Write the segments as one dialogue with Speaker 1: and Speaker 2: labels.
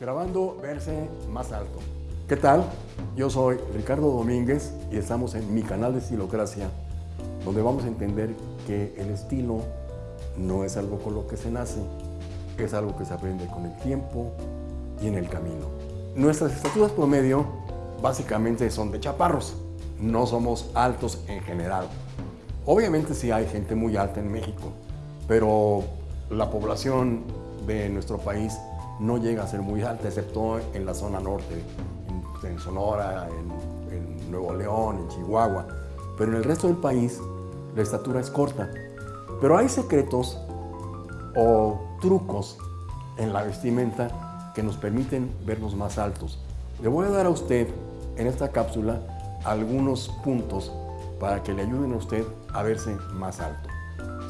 Speaker 1: grabando verse más alto. ¿Qué tal? Yo soy Ricardo Domínguez y estamos en mi canal de Estilocracia, donde vamos a entender que el estilo no es algo con lo que se nace, es algo que se aprende con el tiempo y en el camino. Nuestras estaturas promedio básicamente son de chaparros, no somos altos en general. Obviamente sí hay gente muy alta en México, pero la población de nuestro país no llega a ser muy alta, excepto en la zona norte, en, Sonora, en, en Nuevo León, en Chihuahua. Pero en el resto del país la estatura es corta. Pero hay secretos o trucos en la vestimenta que nos permiten vernos más altos. Le voy a dar a usted en esta cápsula algunos puntos para que le ayuden a usted a verse más alto.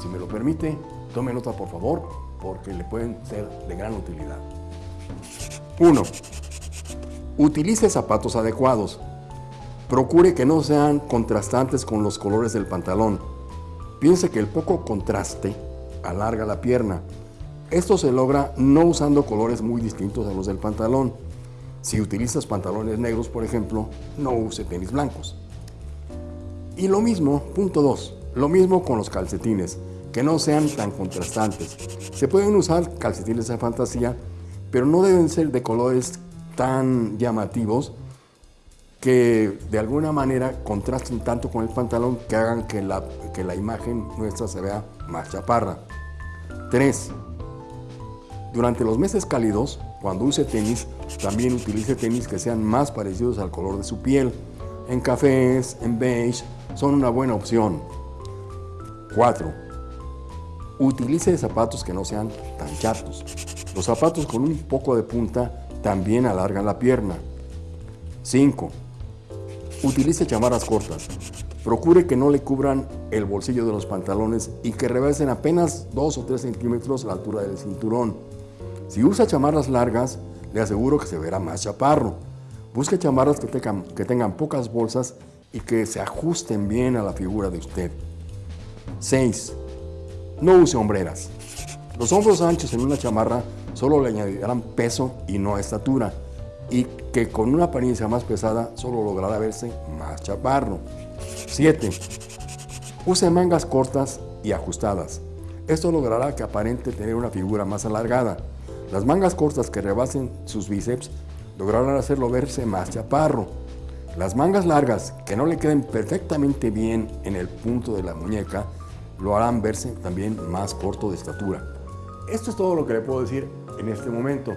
Speaker 1: Si me lo permite, tome nota por favor, porque le pueden ser de gran utilidad. 1. Utilice zapatos adecuados. Procure que no sean contrastantes con los colores del pantalón. Piense que el poco contraste alarga la pierna. Esto se logra no usando colores muy distintos a los del pantalón. Si utilizas pantalones negros, por ejemplo, no use tenis blancos. Y lo mismo, punto 2, lo mismo con los calcetines, que no sean tan contrastantes. Se pueden usar calcetines de fantasía, pero no deben ser de colores tan llamativos que de alguna manera contrasten tanto con el pantalón que hagan que la, que la imagen nuestra se vea más chaparra. 3. Durante los meses cálidos, cuando use tenis, también utilice tenis que sean más parecidos al color de su piel. En cafés, en beige, son una buena opción. 4. Utilice zapatos que no sean tan chatos. Los zapatos con un poco de punta también alargan la pierna. 5. Utilice chamarras cortas. Procure que no le cubran el bolsillo de los pantalones y que rebasen apenas 2 o 3 centímetros la altura del cinturón. Si usa chamarras largas, le aseguro que se verá más chaparro. Busque chamarras que tengan, que tengan pocas bolsas y que se ajusten bien a la figura de usted. 6. No use hombreras. Los hombros anchos en una chamarra solo le añadirán peso y no estatura, y que con una apariencia más pesada solo logrará verse más chaparro. 7. Use mangas cortas y ajustadas. Esto logrará que aparente tener una figura más alargada. Las mangas cortas que rebasen sus bíceps lograrán hacerlo verse más chaparro. Las mangas largas que no le queden perfectamente bien en el punto de la muñeca lo harán verse también más corto de estatura. Esto es todo lo que le puedo decir en este momento.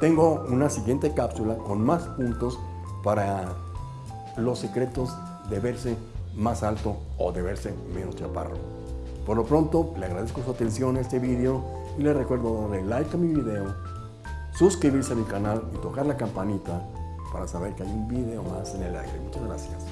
Speaker 1: Tengo una siguiente cápsula con más puntos para los secretos de verse más alto o de verse menos chaparro. Por lo pronto, le agradezco su atención a este vídeo y le recuerdo darle like a mi video, suscribirse a mi canal y tocar la campanita para saber que hay un video más en el aire. Muchas gracias.